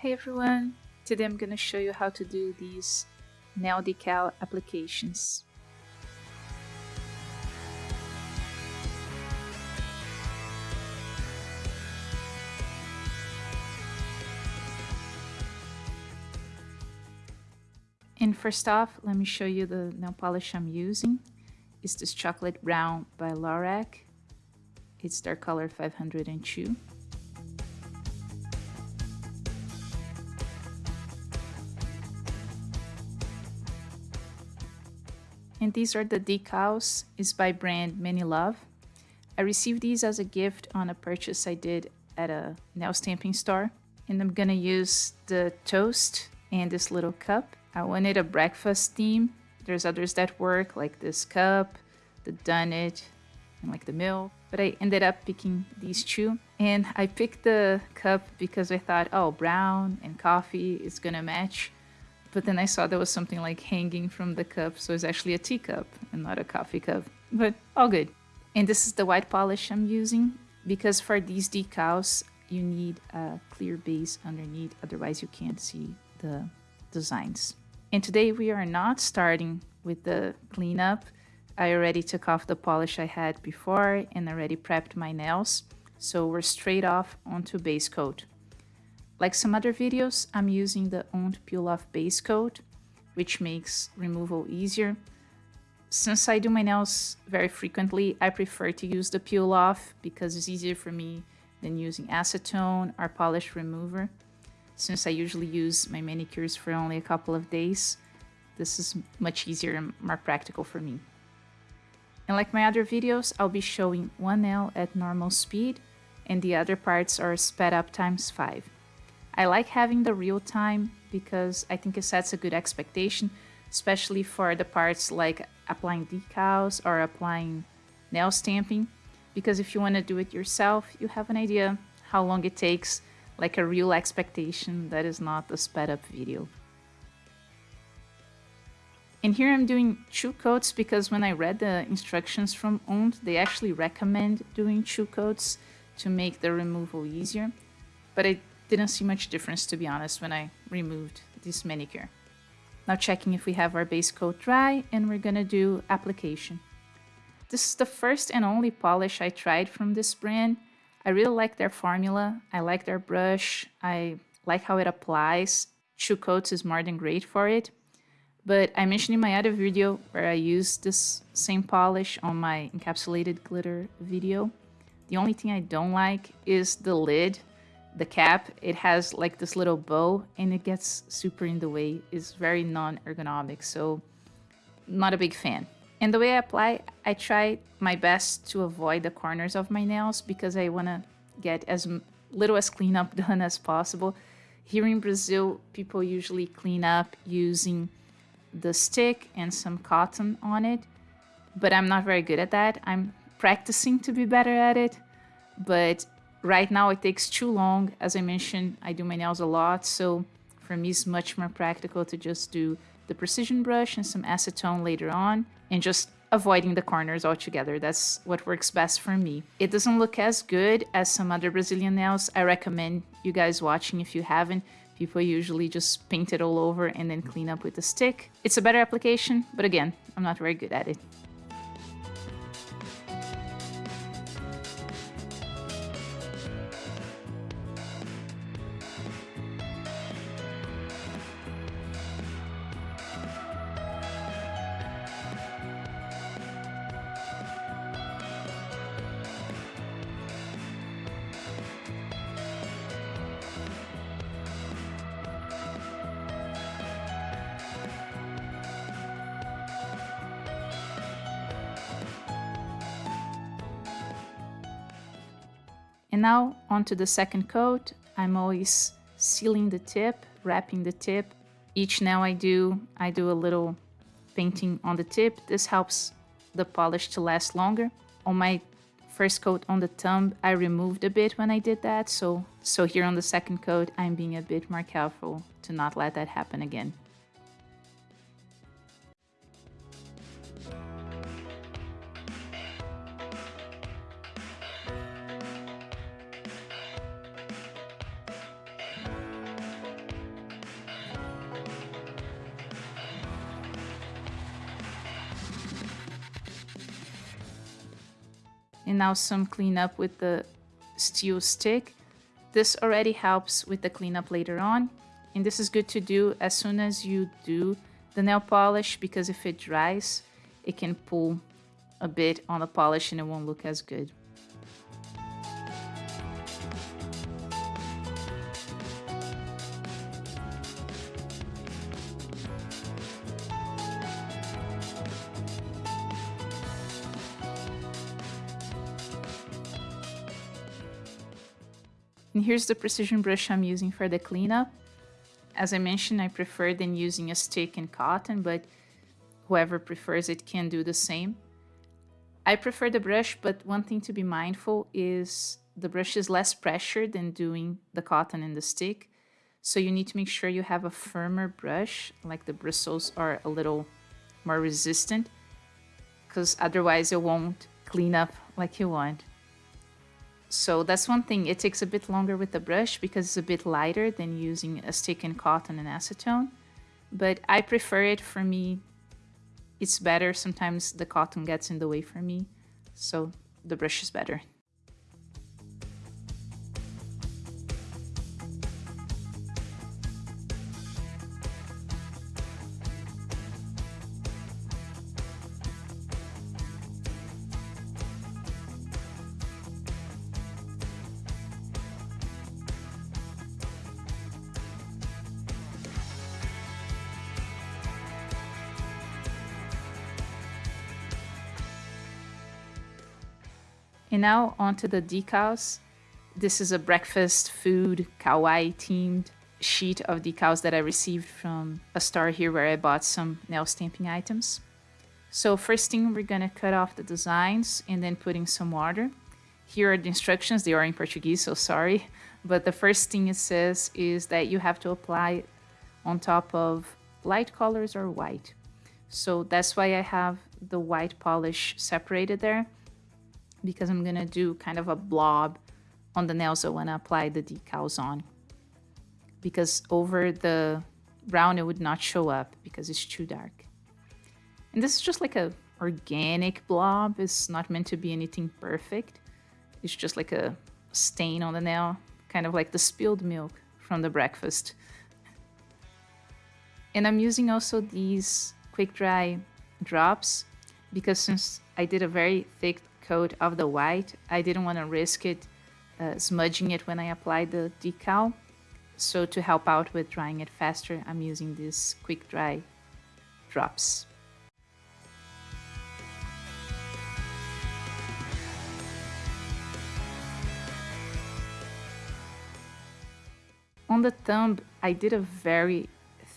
Hey everyone! Today I'm going to show you how to do these nail decal applications. And first off, let me show you the nail polish I'm using. It's this chocolate brown by Lorac. It's their color 502. And these are the decals. It's by brand Many Love. I received these as a gift on a purchase I did at a nail stamping store. And I'm gonna use the toast and this little cup. I wanted a breakfast theme. There's others that work, like this cup, the donut, and like the milk. But I ended up picking these two. And I picked the cup because I thought, oh, brown and coffee is gonna match. But then I saw there was something like hanging from the cup, so it's actually a teacup and not a coffee cup. But all good. And this is the white polish I'm using because for these decals, you need a clear base underneath, otherwise you can't see the designs. And today we are not starting with the cleanup. I already took off the polish I had before and already prepped my nails. So we're straight off onto base coat. Like some other videos, I'm using the Ond Peel Off Base Coat, which makes removal easier. Since I do my nails very frequently, I prefer to use the peel off because it's easier for me than using acetone or polish remover. Since I usually use my manicures for only a couple of days, this is much easier and more practical for me. And like my other videos, I'll be showing one nail at normal speed and the other parts are sped up times 5. I like having the real time because I think it sets a good expectation, especially for the parts like applying decals or applying nail stamping. Because if you want to do it yourself, you have an idea how long it takes, like a real expectation that is not a sped up video. And here I'm doing two coats because when I read the instructions from Ond, they actually recommend doing two coats to make the removal easier. But I didn't see much difference to be honest when I removed this manicure. Now checking if we have our base coat dry and we're gonna do application. This is the first and only polish I tried from this brand. I really like their formula. I like their brush. I like how it applies. Two coats is more than great for it. But I mentioned in my other video where I used this same polish on my encapsulated glitter video. The only thing I don't like is the lid the cap, it has like this little bow and it gets super in the way. It's very non-ergonomic, so not a big fan. And the way I apply, I try my best to avoid the corners of my nails because I want to get as little as cleanup done as possible. Here in Brazil, people usually clean up using the stick and some cotton on it, but I'm not very good at that. I'm practicing to be better at it, but Right now it takes too long. As I mentioned, I do my nails a lot, so for me it's much more practical to just do the precision brush and some acetone later on and just avoiding the corners altogether. That's what works best for me. It doesn't look as good as some other Brazilian nails. I recommend you guys watching if you haven't. People usually just paint it all over and then clean up with a stick. It's a better application, but again, I'm not very good at it. And now onto the second coat. I'm always sealing the tip, wrapping the tip. Each nail I do, I do a little painting on the tip. This helps the polish to last longer. On my first coat on the thumb, I removed a bit when I did that. So, so here on the second coat, I'm being a bit more careful to not let that happen again. And now some cleanup with the steel stick. This already helps with the cleanup later on. And this is good to do as soon as you do the nail polish because if it dries, it can pull a bit on the polish and it won't look as good. And here's the precision brush I'm using for the cleanup. As I mentioned, I prefer than using a stick and cotton, but whoever prefers it can do the same. I prefer the brush, but one thing to be mindful is the brush is less pressure than doing the cotton and the stick. So you need to make sure you have a firmer brush, like the bristles are a little more resistant, because otherwise it won't clean up like you want. So that's one thing. It takes a bit longer with the brush because it's a bit lighter than using a stick and cotton and acetone. But I prefer it for me. It's better. Sometimes the cotton gets in the way for me. So the brush is better. And now onto the decals. This is a breakfast food kawaii themed sheet of decals that I received from a store here where I bought some nail stamping items. So first thing we're gonna cut off the designs and then put in some water. Here are the instructions, they are in Portuguese, so sorry. But the first thing it says is that you have to apply on top of light colors or white. So that's why I have the white polish separated there because I'm gonna do kind of a blob on the nails I wanna apply the decals on. Because over the brown it would not show up because it's too dark. And this is just like a organic blob. It's not meant to be anything perfect. It's just like a stain on the nail, kind of like the spilled milk from the breakfast. And I'm using also these quick dry drops because since I did a very thick coat of the white. I didn't want to risk it uh, smudging it when I applied the decal. So to help out with drying it faster, I'm using these quick dry drops. On the thumb, I did a very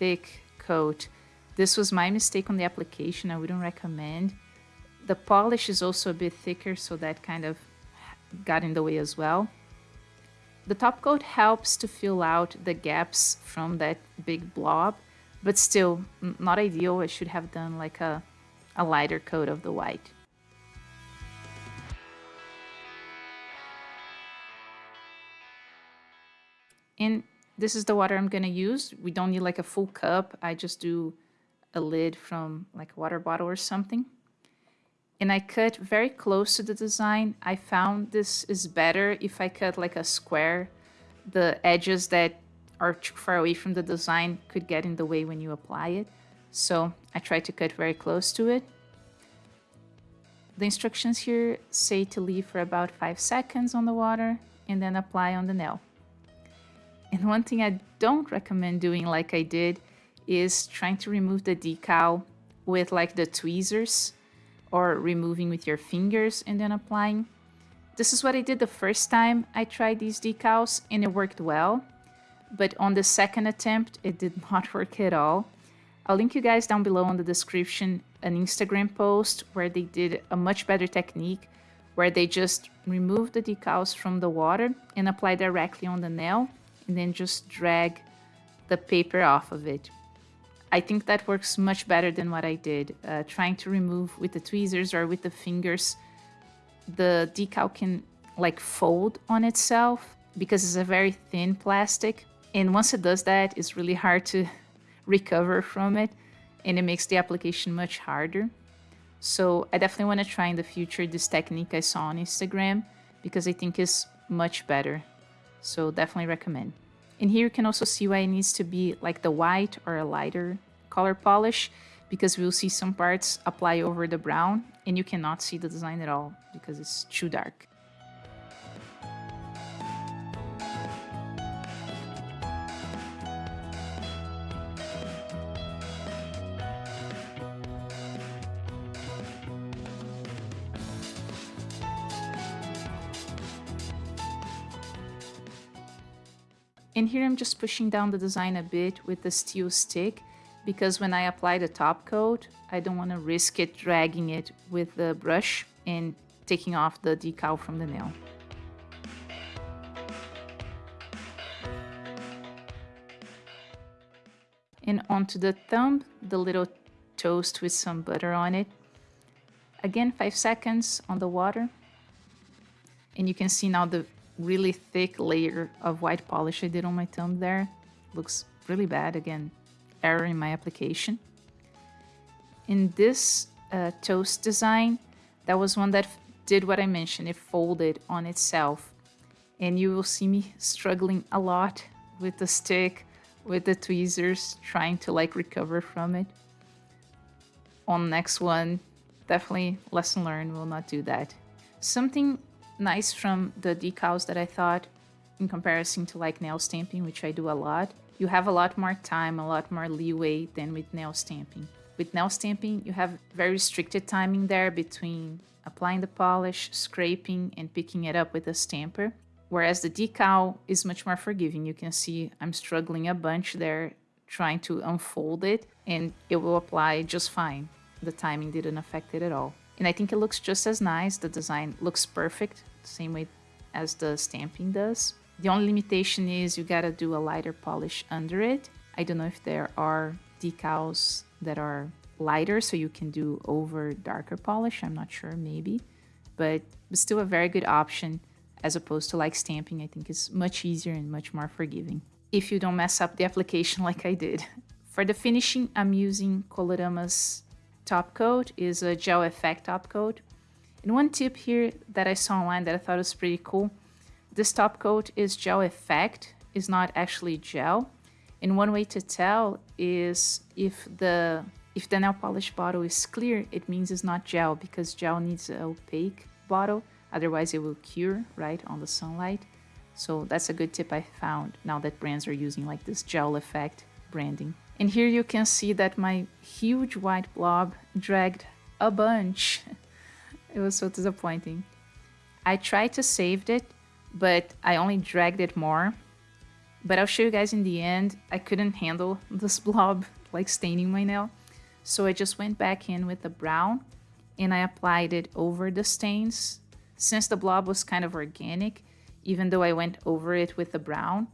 thick coat. This was my mistake on the application. I wouldn't recommend. The polish is also a bit thicker, so that kind of got in the way as well. The top coat helps to fill out the gaps from that big blob, but still not ideal. I should have done like a, a lighter coat of the white. And this is the water I'm gonna use. We don't need like a full cup. I just do a lid from like a water bottle or something and I cut very close to the design. I found this is better if I cut like a square. The edges that are too far away from the design could get in the way when you apply it. So I try to cut very close to it. The instructions here say to leave for about 5 seconds on the water and then apply on the nail. And one thing I don't recommend doing like I did is trying to remove the decal with like the tweezers or removing with your fingers and then applying. This is what I did the first time I tried these decals and it worked well. But on the second attempt, it did not work at all. I'll link you guys down below in the description an Instagram post where they did a much better technique where they just remove the decals from the water and apply directly on the nail and then just drag the paper off of it. I think that works much better than what I did. Uh, trying to remove with the tweezers or with the fingers, the decal can like fold on itself because it's a very thin plastic. And once it does that, it's really hard to recover from it and it makes the application much harder. So I definitely want to try in the future this technique I saw on Instagram because I think it's much better. So definitely recommend. And here you can also see why it needs to be like the white or a lighter color polish because we'll see some parts apply over the brown and you cannot see the design at all because it's too dark. And here I'm just pushing down the design a bit with the steel stick because when I apply the top coat, I don't want to risk it dragging it with the brush and taking off the decal from the nail. And onto the thumb, the little toast with some butter on it. Again, five seconds on the water. And you can see now the really thick layer of white polish I did on my thumb there. Looks really bad. Again, error in my application. In this uh, toast design, that was one that did what I mentioned. It folded on itself. And you will see me struggling a lot with the stick, with the tweezers, trying to like recover from it. On next one, definitely lesson learned, will not do that. Something nice from the decals that I thought in comparison to like nail stamping, which I do a lot. You have a lot more time, a lot more leeway than with nail stamping. With nail stamping, you have very restricted timing there between applying the polish, scraping, and picking it up with a stamper. Whereas the decal is much more forgiving. You can see I'm struggling a bunch there trying to unfold it and it will apply just fine. The timing didn't affect it at all. And I think it looks just as nice. The design looks perfect, same way as the stamping does. The only limitation is you gotta do a lighter polish under it. I don't know if there are decals that are lighter so you can do over darker polish. I'm not sure, maybe. But it's still a very good option as opposed to like stamping. I think it's much easier and much more forgiving if you don't mess up the application like I did. For the finishing, I'm using Colorama's top coat is a gel effect top coat. And one tip here that I saw online that I thought was pretty cool, this top coat is gel effect, is not actually gel. And one way to tell is if the if the nail polish bottle is clear, it means it's not gel because gel needs an opaque bottle. Otherwise it will cure, right, on the sunlight. So that's a good tip I found now that brands are using like this gel effect branding. And here you can see that my huge white blob dragged a bunch. it was so disappointing. I tried to save it, but I only dragged it more. But I'll show you guys in the end, I couldn't handle this blob like staining my nail. So I just went back in with the brown and I applied it over the stains. Since the blob was kind of organic, even though I went over it with the brown,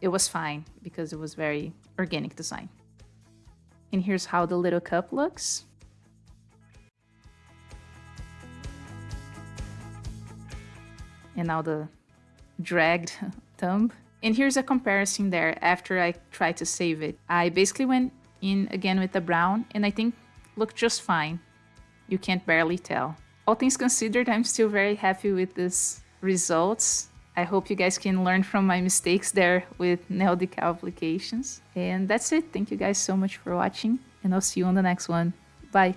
it was fine because it was very organic design. And here's how the little cup looks. And now the dragged thumb. And here's a comparison there after I tried to save it. I basically went in again with the brown and I think looked just fine. You can't barely tell. All things considered, I'm still very happy with these results. I hope you guys can learn from my mistakes there with nail decal applications. And that's it. Thank you guys so much for watching and I'll see you on the next one. Bye.